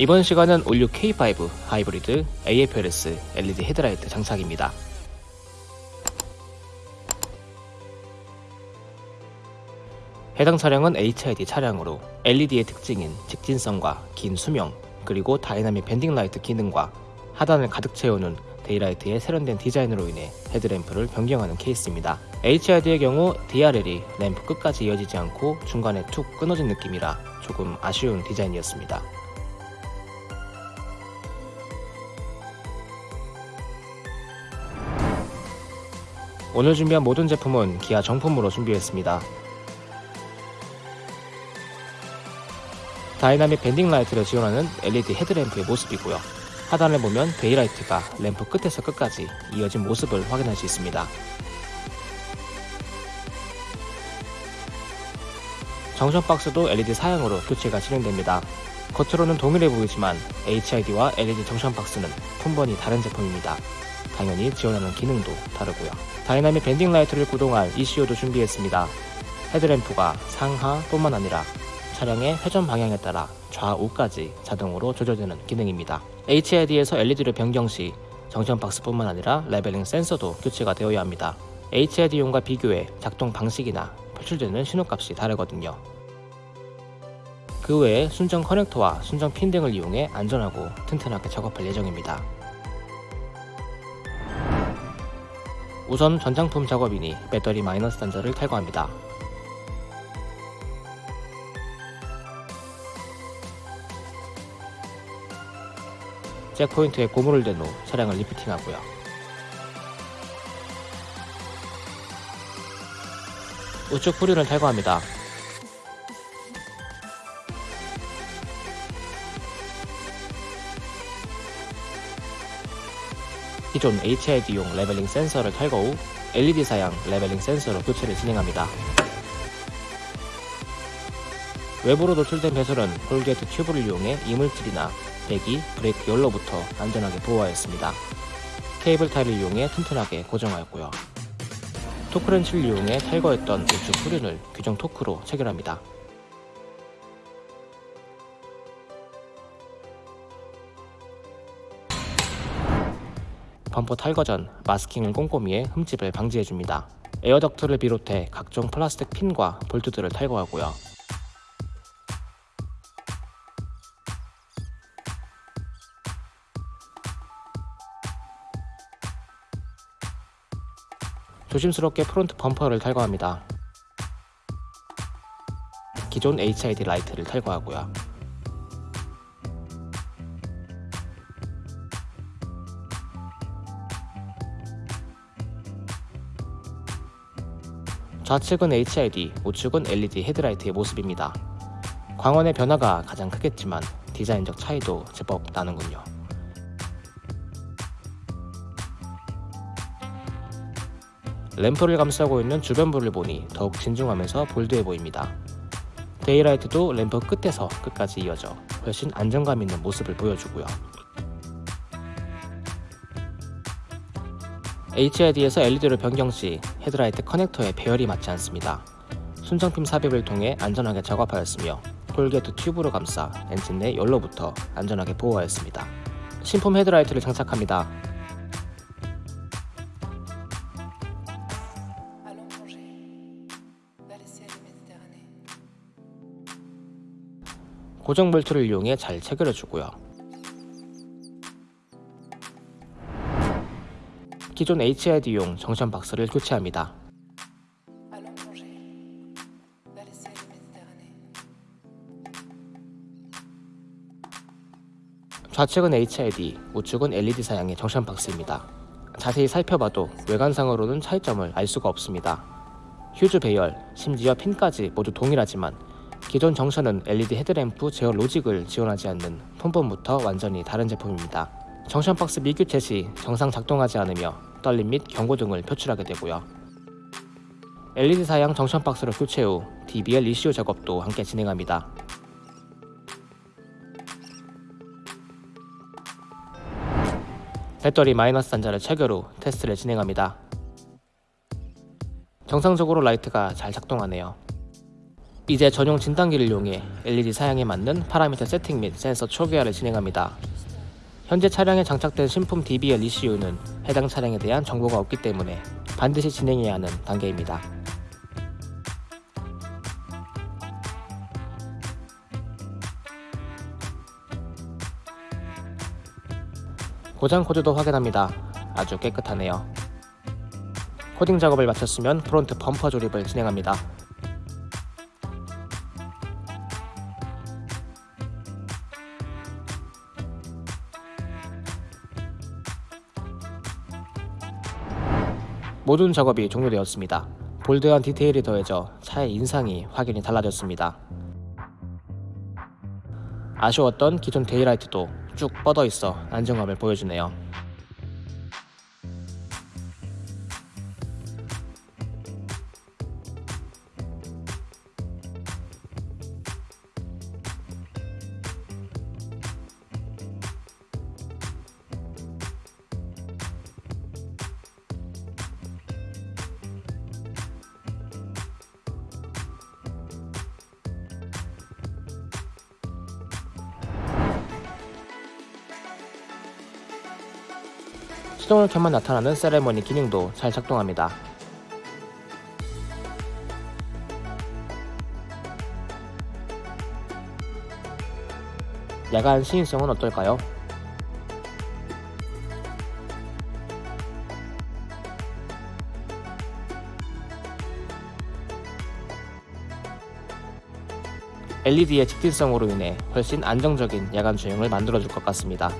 이번 시간은 all new K5 하이브리드 AFLS LED 헤드라이트 장착입니다. 해당 차량은 HID 차량으로 LED의 특징인 직진성과 긴 수명, 그리고 dynamic bending light 기능과 하단을 가득 채우는 daylight의 세련된 디자인으로 인해 헤드램프를 변경하는 케이스입니다. HID의 경우 DRL이 램프 끝까지 이어지지 않고 중간에 툭 끊어진 느낌이라 조금 아쉬운 디자인이었습니다. 오늘 준비한 모든 제품은 기아 정품으로 준비했습니다. dynamic bending light를 지원하는 LED 헤드램프의 모습이고요. 하단을 보면 daylight가 램프 끝에서 끝까지 이어진 모습을 확인할 수 있습니다. junction box도 LED 사양으로 교체가 진행됩니다. 겉으로는 동일해 보이지만 HID와 LED junction box는 품번이 다른 제품입니다. 당연히 지원하는 기능도 다르고요. dynamic bending light를 구동할 ECU도 준비했습니다. 헤드램프가 상하 뿐만 아니라 차량의 회전 방향에 따라 좌우까지 자동으로 조절되는 기능입니다. HID에서 LED를 변경 시 junction box뿐만 아니라 leveling 센서도 교체가 되어야 합니다. HID용과 비교해 작동 방식이나 표출되는 신호값이 다르거든요. 그 외에 순정 커넥터와 순정 핀 등을 이용해 안전하고 튼튼하게 작업할 예정입니다. 우선 전장품 작업이니 배터리 마이너스 단자를 탈거합니다. jack point에 고무를 댄 후 차량을 lifting하고요. 우측 후륜을 탈거합니다. 기존 HID용 leveling 센서를 탈거 후 LED 사양 leveling 센서로 교체를 진행합니다. 외부로 노출된 배선은 corrugate tube를 이용해 이물질이나 배기, 브레이크 열로부터 안전하게 보호하였습니다. cable tie를 이용해 튼튼하게 고정하였고요. 토크렌치를 이용해 탈거했던 우측 후륜을 규정 토크로 체결합니다. 범퍼 탈거 전 마스킹을 꼼꼼히 해 흠집을 방지해줍니다. 에어 덕트를 비롯해 각종 플라스틱 핀과 볼트들을 탈거하고요. 조심스럽게 프론트 범퍼를 탈거합니다. 기존 HID 라이트를 탈거하고요. 좌측은 HID, 우측은 LED 헤드라이트의 모습입니다. 광원의 변화가 가장 크겠지만 디자인적 차이도 제법 나는군요. 램프를 감싸고 있는 주변부를 보니 더욱 진중하면서 bold해 보입니다. daylight도 램프 끝에서 끝까지 이어져 훨씬 안정감 있는 모습을 보여주고요. HID에서 LED를 변경 시 헤드라이트 커넥터에 배열이 맞지 않습니다. 순정핀 삽입을 통해 안전하게 작업하였으며 corrugate 튜브로 감싸 엔진 내 열로부터 안전하게 보호하였습니다. 신품 헤드라이트를 장착합니다. 고정 볼트를 이용해 잘 체결해 주고요. 기존 HID용 정션 박스를 교체합니다. 좌측은 HID, 우측은 LED 사양의 정션 박스입니다. 자세히 살펴봐도 외관상으로는 차이점을 알 수가 없습니다. 휴즈 배열, 심지어 핀까지 모두 동일하지만 기존 junction은 LED 헤드램프 제어 로직을 지원하지 않는 품번부터 완전히 다른 제품입니다. junction 박스 미교체 시 정상 작동하지 않으며 떨림 및 경고등을 표출하게 되고요. LED 사양 junction 박스를 교체 후 DBL ECU 작업도 함께 진행합니다. 배터리 마이너스 단자를 체결 후 테스트를 진행합니다. 정상적으로 라이트가 잘 작동하네요. 이제 전용 진단기를 이용해 LED 사양에 맞는 파라미터 세팅 및 센서 초기화를 진행합니다. 현재 차량에 장착된 신품 DBL ECU는 해당 차량에 대한 정보가 없기 때문에 반드시 진행해야 하는 단계입니다. 고장 코드도 확인합니다. 아주 깨끗하네요. 코딩 작업을 마쳤으면 프론트 범퍼 조립을 진행합니다. 모든 작업이 종료되었습니다. bold한 디테일이 더해져 차의 인상이 확연히 달라졌습니다. 아쉬웠던 기존 daylight도 쭉 뻗어 있어 안정감을 보여주네요. 시동을 켜면 나타나는 세레머니 기능도 잘 작동합니다. 야간 시인성은 어떨까요? LED의 직진성으로 인해 훨씬 안정적인 야간 주행을 만들어줄 것 같습니다.